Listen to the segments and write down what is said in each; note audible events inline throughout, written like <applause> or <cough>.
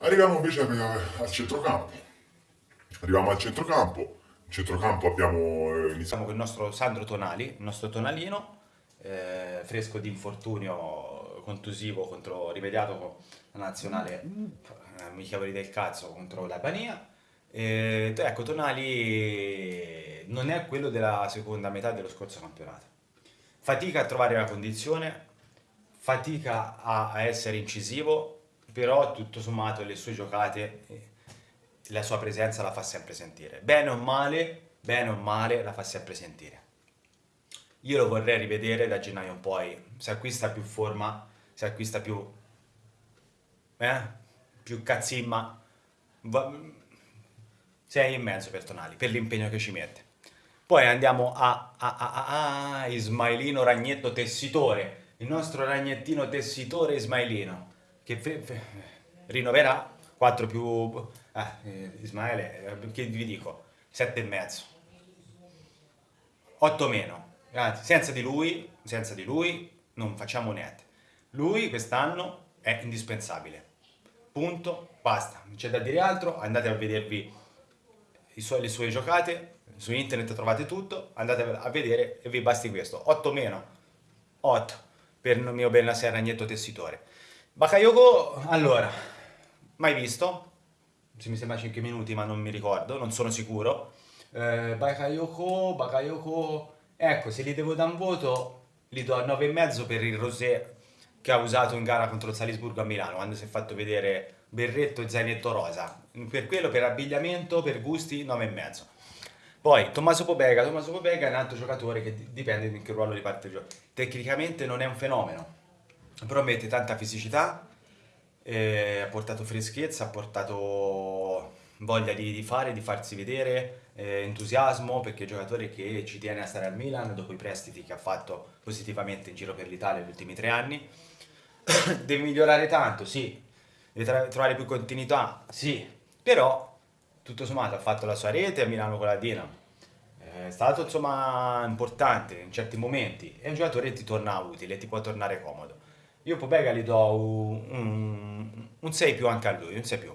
Arriviamo invece al centrocampo. Arriviamo al centrocampo. In centrocampo abbiamo eh, iniziato Iniziamo con il nostro Sandro Tonali, il nostro Tonalino, eh, fresco di infortunio contusivo contro, rimediato la nazionale eh, amichevoli del cazzo contro l'Albania. E, ecco, Tonali non è quello della seconda metà dello scorso campionato. Fatica a trovare la condizione, fatica a, a essere incisivo, però tutto sommato le sue giocate, eh, la sua presenza la fa sempre sentire. Bene o male, bene o male, la fa sempre sentire. Io lo vorrei rivedere da gennaio in poi, se acquista più forma, se acquista più... Eh? Più cazzimma. Va... 6 e mezzo per Tonali, per l'impegno che ci mette. Poi andiamo a, a, a, a, a Ismailino Ragnetto Tessitore, il nostro ragnettino tessitore Ismailino, che fe, fe, rinnoverà 4 più... Eh, Ismaele, eh, che vi dico? 7 e mezzo. 8 meno. Anzi, senza di lui, senza di lui non facciamo niente. Lui quest'anno è indispensabile. Punto, basta. Non c'è da dire altro, andate a vedervi suoi, le sue giocate, su internet trovate tutto, andate a vedere e vi basti questo. 8 meno, 8 per il mio Benasser Ragnetto Tessitore. Bakayoko, allora, mai visto, se mi sembra 5 minuti ma non mi ricordo, non sono sicuro. Eh, Bakayoko, Bakayoko, ecco, se gli devo dare un voto, gli do 9,5 per il rosé che ha usato in gara contro il Salisburgo a Milano, quando si è fatto vedere berretto e zainetto rosa. Per quello, per abbigliamento, per gusti, 9,5. Poi Tommaso Pobega, Tommaso Pobega è un altro giocatore che dipende in che ruolo riparte il gioco. Tecnicamente non è un fenomeno, però mette tanta fisicità, eh, ha portato freschezza, ha portato voglia di, di fare, di farsi vedere, eh, entusiasmo, perché è un giocatore che ci tiene a stare al Milan dopo i prestiti che ha fatto positivamente in giro per l'Italia negli ultimi tre anni. <coughs> Deve migliorare tanto, sì, deve trovare più continuità, sì, però tutto sommato ha fatto la sua rete a Milano con la Dinamo, è stato insomma importante in certi momenti, è un giocatore che ti torna utile, ti può tornare comodo. Io Pobega gli do un, un 6 più anche a lui, un 6 più.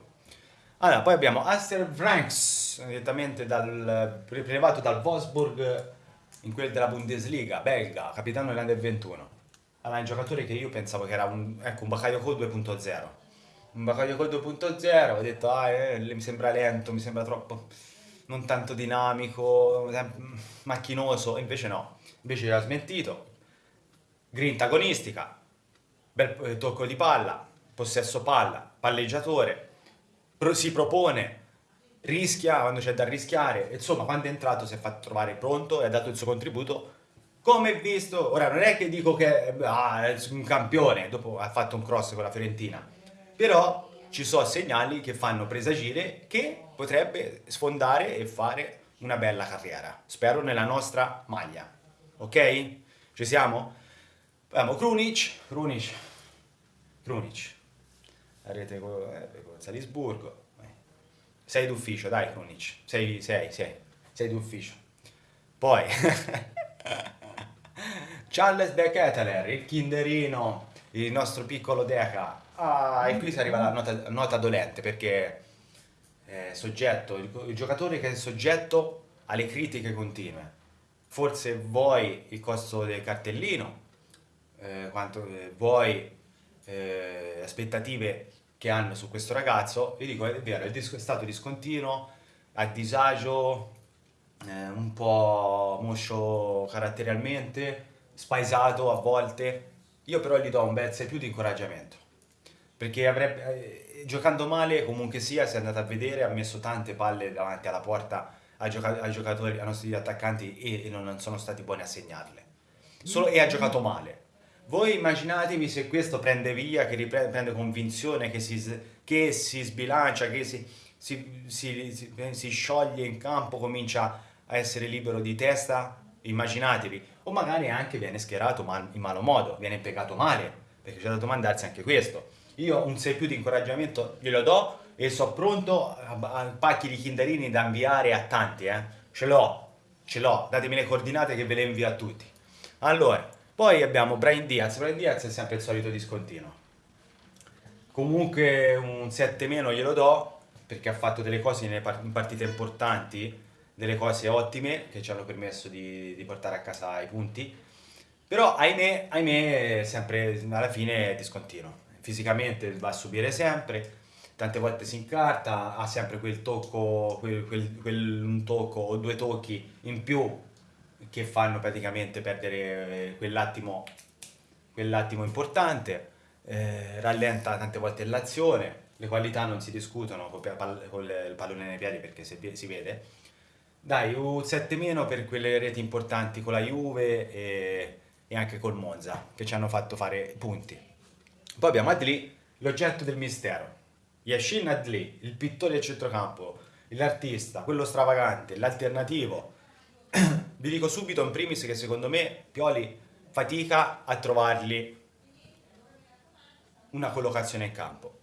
Allora, poi abbiamo Aster Franks, direttamente dal, prelevato dal Wolfsburg in quel della Bundesliga, belga, capitano dell'Under 21. Allora, un giocatore che io pensavo che era un, ecco, un Bakayoko 2.0 un Bakayoko 2.0, ho detto ah, eh, mi sembra lento, mi sembra troppo non tanto dinamico, macchinoso, invece no, invece l'ha smentito. Grinta agonistica, bel eh, tocco di palla, possesso palla, palleggiatore, pro si propone, rischia quando c'è da rischiare, insomma quando è entrato si è fatto trovare pronto e ha dato il suo contributo come visto, ora non è che dico che ah, è un campione, dopo ha fatto un cross con la Fiorentina, però ci sono segnali che fanno presagire che potrebbe sfondare e fare una bella carriera. Spero nella nostra maglia. Ok? Ci siamo? Abbiamo Krunic, Krunic, Krunic. La rete con, eh, con Salisburgo. Sei d'ufficio, dai Krunic. Sei, sei, sei. Sei d'ufficio. Poi... <laughs> Charles De Keteler, il kinderino, il nostro piccolo Deca, Ah, e qui si arriva alla nota, nota dolente perché soggetto, il, il, giocatore che è soggetto alle critiche continue. Forse vuoi il costo del cartellino, eh, quanto eh, vuoi eh, aspettative che hanno su questo ragazzo, vi dico è vero, è stato discontinuo, a disagio, eh, un po' moscio caratterialmente, spaesato a volte, io però gli do un bel 6 più di incoraggiamento perché avrebbe, eh, giocando male comunque sia, si è andato a vedere, ha messo tante palle davanti alla porta ai, gioca ai giocatori, ai nostri attaccanti e, e, non sono stati buoni a segnarle. Solo, e ha giocato male. Voi immaginatevi se questo prende via, che riprende convinzione, che si, che si sbilancia, che si, si, si, si scioglie in campo, comincia a essere libero di testa, immaginatevi. O magari anche viene schierato mal, in malo modo, viene impiegato male, perché c'è da domandarsi anche questo io un 6 più di incoraggiamento glielo do e sono pronto a pacchi di kinderini da inviare a tanti, eh. Ce l'ho, ce l'ho, datemi le coordinate che ve le invio a tutti. Allora, poi abbiamo Brian Diaz, Brian Diaz è sempre il solito discontinuo. Comunque un 7 meno glielo do perché ha fatto delle cose in partite importanti, delle cose ottime che ci hanno permesso di, di portare a casa i punti. Però ahimè, ahimè sempre alla fine è discontinuo. Fisicamente va a subire sempre, tante volte si incarta, ha sempre quel tocco, quel, quel, quel, un tocco o due tocchi in più che fanno praticamente perdere quell'attimo, quell'attimo importante, eh, rallenta tante volte l'azione, le qualità non si discutono con il pallone nei piedi perché si vede. Dai, un 7 meno per quelle reti importanti con la Juve e, e anche col Monza che ci hanno fatto fare punti. Poi abbiamo Adli, l'oggetto del mistero. Yashin Adli, il pittore del centrocampo, l'artista, quello stravagante, l'alternativo. <clears throat> Vi dico subito in primis che secondo me Pioli fatica a trovargli una collocazione in campo.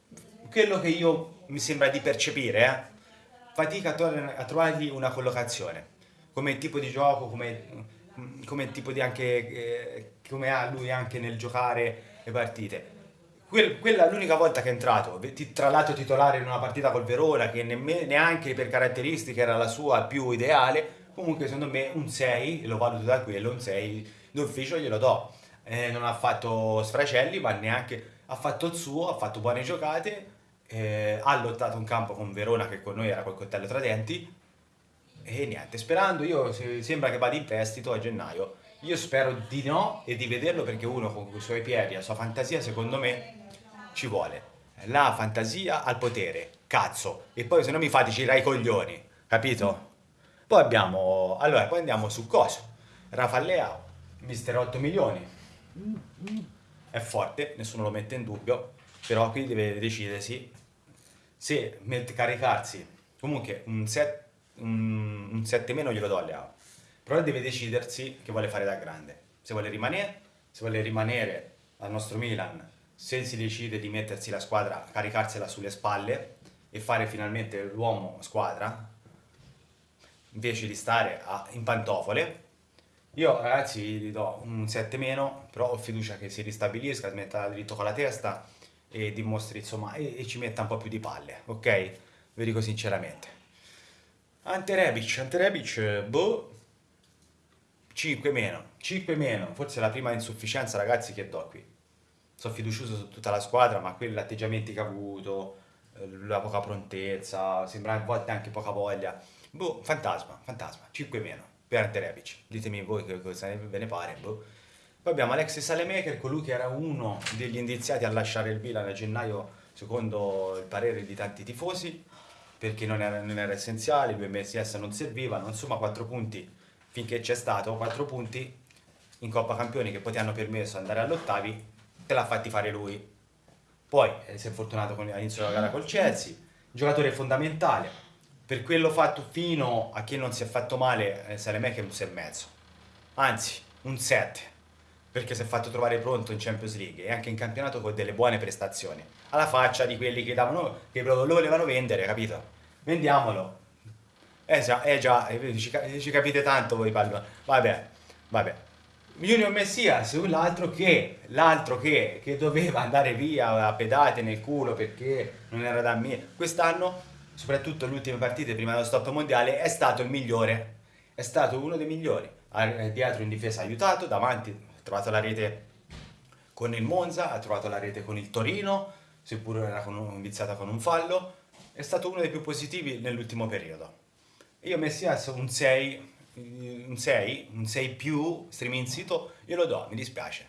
Quello che io mi sembra di percepire, eh, fatica a, tro- a, trovargli una collocazione, come tipo di gioco, come, come tipo di anche, eh, come ha lui anche nel giocare le partite quella è l'unica volta che è entrato, tra l'altro titolare in una partita col Verona che neanche per caratteristiche era la sua più ideale, comunque secondo me un 6, lo valuto da quello, un 6 d'ufficio glielo do. Eh, non ha fatto sfracelli, ma neanche ha fatto il suo, ha fatto buone giocate, eh, ha lottato un campo con Verona che con noi era col coltello tra denti e niente, sperando io sembra che vada in prestito a gennaio. Io spero di no e di vederlo perché uno con i suoi piedi, la sua fantasia, secondo me ci vuole la fantasia al potere, cazzo. E poi se no mi fate girare i coglioni, capito? Poi abbiamo, allora, poi andiamo su coso. Rafa Leao, mister 8 milioni. È forte, nessuno lo mette in dubbio, però qui deve decidersi se caricarsi. Comunque un 7, un, un 7 meno glielo do a Leao. Però deve decidersi che vuole fare da grande. Se vuole rimanere, se vuole rimanere al nostro Milan se si decide di mettersi la squadra, caricarsela sulle spalle e fare finalmente l'uomo squadra, invece di stare a, in pantofole, io ragazzi gli do un 7 meno, però ho fiducia che si ristabilisca, smetta dritto con la testa e dimostri insomma e, e, ci metta un po' più di palle, ok? Vi dico sinceramente. Ante Rebic, Ante Rebic, boh, 5 meno, 5 meno, forse la prima insufficienza ragazzi che do qui sono fiducioso su tutta la squadra, ma quelli atteggiamenti che ha avuto, eh, la poca prontezza, sembra a volte anche poca voglia. Boh, fantasma, fantasma, 5 meno per Ante Rebic. Ditemi voi che cosa ve ne pare. Boh. Poi abbiamo Alexis Salemaker, colui che era uno degli indiziati a lasciare il Milan a gennaio, secondo il parere di tanti tifosi, perché non era, non era essenziale, due MSS non servivano, insomma 4 punti finché c'è stato, 4 punti in Coppa Campioni che poi ti hanno permesso di andare all'ottavi te l'ha fatti fare lui. Poi eh, si è fortunato all'inizio della gara col Chelsea, giocatore fondamentale. Per quello fatto fino a chi non si è fatto male, eh, Saleme che è un 6,5. Anzi, un 7. Perché si è fatto trovare pronto in Champions League e anche in campionato con delle buone prestazioni. Alla faccia di quelli che, davano, che lo volevano vendere, capito? Vendiamolo. Eh già, eh già, eh, ci, ci capite tanto voi pallone. Vabbè, vabbè. Junior Messias, l'altro che, l'altro che, che doveva andare via a pedate nel culo perché non era da me. Quest'anno, soprattutto le ultime partite prima dello stop mondiale, è stato il migliore. È stato uno dei migliori. Dietro in difesa aiutato, davanti ha trovato la rete con il Monza, ha trovato la rete con il Torino, seppur era con iniziata con un fallo. È stato uno dei più positivi nell'ultimo periodo. Io Messias un 6 un 6, un 6 più, streaming sito, io lo do, mi dispiace.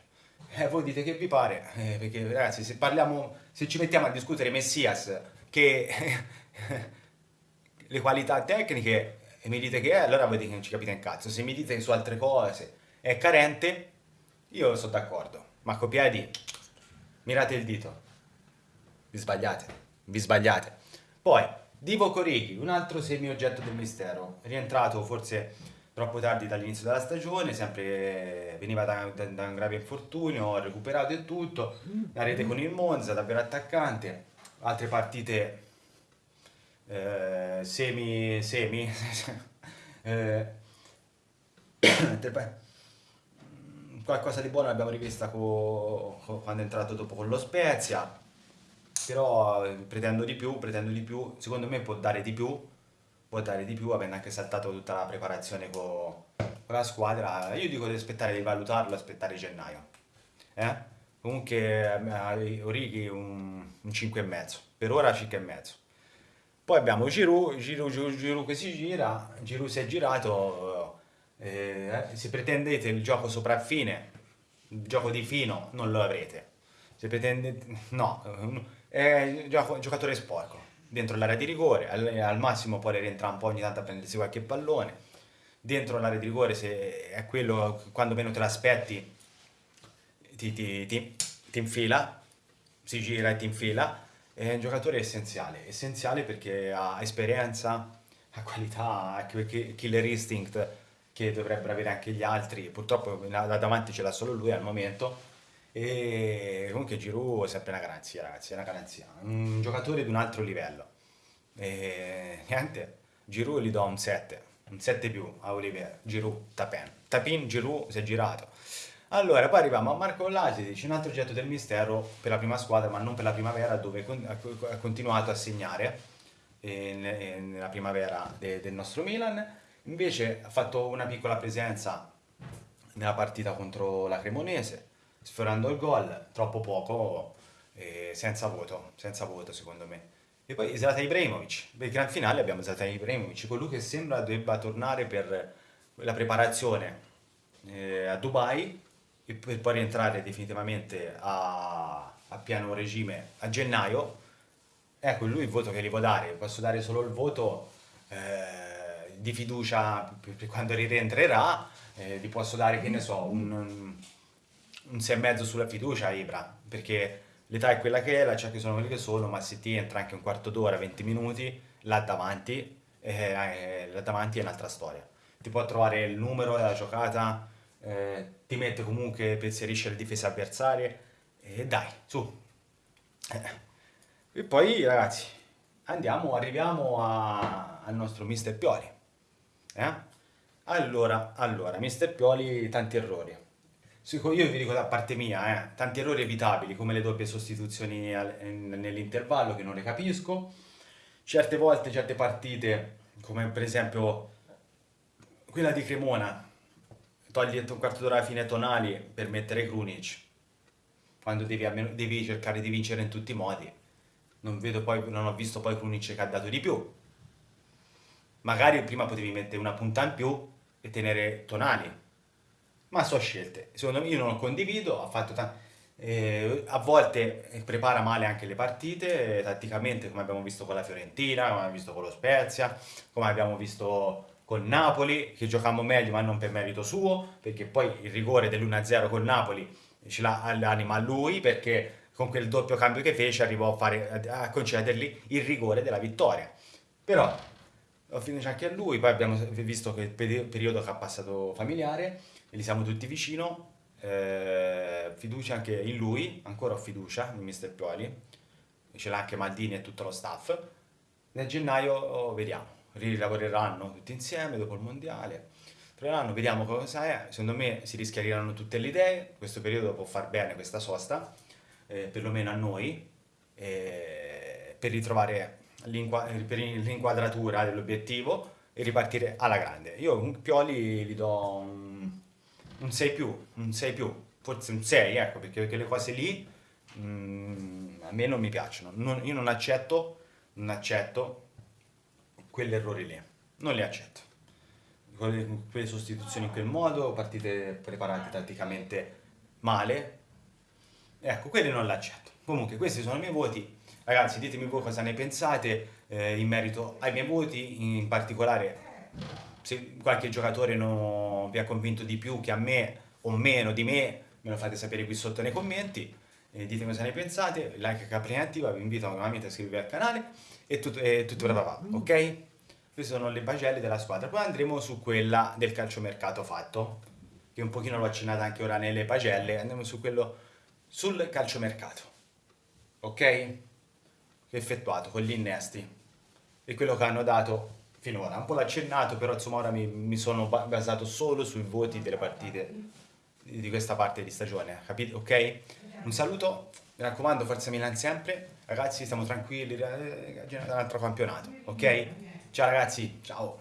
Eh, voi dite che vi pare, eh, perché ragazzi se parliamo, se ci mettiamo a discutere Messias che <laughs> <laughs> le qualità tecniche e mi dite che è, allora voi dite che non ci capite un cazzo. Se mi dite che su altre cose è carente, io sono d'accordo. Marco Piedi, mirate il dito. Vi sbagliate, vi sbagliate. Poi, Divo Corighi, un altro semi-oggetto del mistero, rientrato forse troppo tardi dall'inizio della stagione, sempre veniva da, da, da un grave infortunio, ha recuperato e tutto, la rete con il Monza, davvero attaccante, altre partite eh, semi, semi, <laughs> eh, <coughs> qualcosa di buono l'abbiamo rivista co, co, quando è entrato dopo con lo Spezia, però eh, pretendo di più, pretendo di più, secondo me può dare di più, può dare di più avendo anche saltato tutta la preparazione con, con la squadra, io dico di aspettare di valutarlo, aspettare gennaio. Eh? Comunque eh, Orighi un, un 5,5, per ora 5,5. Poi abbiamo Giroud, Giroud, Giroud, Giroud che si gira, Giroud si è girato, eh, se pretendete il gioco sopraffine, il gioco di fino, non lo avrete. Se pretendete, no, è gioco, giocatore sporco, dentro l'area di rigore, al, al massimo può rientrare un po' ogni tanto a prendersi qualche pallone, dentro l'area di rigore se è quello quando meno te l'aspetti ti, ti, ti, ti infila, si gira e ti infila, è un giocatore essenziale, essenziale perché ha esperienza, ha qualità, ha killer instinct che dovrebbero avere anche gli altri, purtroppo da davanti ce l'ha solo lui al momento, e comunque Giroud è sempre una garanzia, ragazzi, è una garanzia. Un giocatore di un altro livello. E niente, Giroud gli do un 7, un 7 più a Oliver, Giroud, Tapin. Tapin, Giroud si è girato. Allora, poi arriviamo a Marco Lasic, un altro oggetto del mistero per la prima squadra, ma non per la primavera, dove ha continuato a segnare eh, nella primavera del nostro Milan. Invece ha fatto una piccola presenza nella partita contro la Cremonese, sfiorando il gol, troppo poco, eh, senza voto, senza voto secondo me. E poi Zlatan Ibrahimovic, per il gran finale abbiamo Zlatan Ibrahimovic, colui che sembra debba tornare per la preparazione eh, a Dubai per poi rientrare definitivamente a, a piano regime a gennaio. Ecco, lui il voto che gli può dare, posso dare solo il voto eh, di fiducia per quando rientrerà, eh, gli posso dare, che ne so, un un 6,5 sulla fiducia a Ibra, perché l'età è quella che è, la che sono quelli che sono, ma se ti entra anche un quarto d'ora, 20 minuti, là davanti, eh, eh, là davanti è un'altra storia. Ti può trovare il numero della giocata, eh, ti mette comunque, penserisce le difese avversarie, e dai, su. Eh. E poi ragazzi, andiamo, arriviamo a, al nostro mister Pioli. Eh? Allora, allora, mister Pioli, tanti errori io vi dico da parte mia, eh, tanti errori evitabili come le doppie sostituzioni nell'intervallo che non ne capisco, certe volte, certe partite, come per esempio quella di Cremona, togli un quarto d'ora alla fine tonali per mettere Krunic, quando devi, devi, cercare di vincere in tutti i modi. Non, poi, non ho visto poi Krunic che ha dato di più. Magari prima potevi mettere una punta in più e tenere tonali, ma sono scelte. Secondo me io non lo condivido, ha fatto eh, a volte prepara male anche le partite, eh, tatticamente come abbiamo visto con la Fiorentina, come abbiamo visto con lo Spezia, come abbiamo visto con Napoli, che giocammo meglio ma non per merito suo, perché poi il rigore dell'1-0 con Napoli ce l'ha all'anima a lui, perché con quel doppio cambio che fece arrivò a, fare, a concedergli il rigore della vittoria. Però lo finisce anche a lui, poi abbiamo visto che il periodo che ha passato familiare, gli siamo tutti vicino, eh, fiducia anche in lui, ancora ho fiducia in Mister Pioli, ce l'ha anche Maldini e tutto lo staff. Nel gennaio oh, vediamo, rilavoreranno tutti insieme dopo il mondiale, troveranno, vediamo cosa è, secondo me si rischiareranno tutte le idee, questo periodo può far bene questa sosta, eh, perlomeno a noi, eh, per ritrovare l'inquadratura dell'obiettivo e ripartire alla grande. Io un Pioli gli do un un 6 più, un 6 più, forse un 6, ecco, perché quelle cose lì mm, a me non mi piacciono. Non, io non accetto, non accetto quegli errori lì, non li accetto. Quelle, quelle sostituzioni in quel modo, partite preparate tatticamente male, ecco, quelli non li accetto. Comunque, questi sono i miei voti. Ragazzi, ditemi voi cosa ne pensate eh, in merito ai miei voti, in particolare se qualche giocatore non vi ha convinto di più che a me o meno di me, me lo fate sapere qui sotto nei commenti. E ditemi cosa ne pensate, like capri attiva, vi invito nuovamente a iscrivervi al canale e tutto, e tutto va, ok? Queste sono le pagelle della squadra, poi andremo su quella del calciomercato fatto, che un pochino l'ho accennata anche ora nelle pagelle, andiamo su quello sul calciomercato, ok? Effettuato con gli innesti e quello che hanno dato finora. Un po' l'ha accennato, però insomma ora mi, mi, sono basato solo sui voti delle partite di questa parte di stagione, capito? Ok? Un saluto Mi raccomando, Forza Milan sempre. Ragazzi, stiamo tranquilli, eh, un altro campionato, ok? Ciao ragazzi, ciao.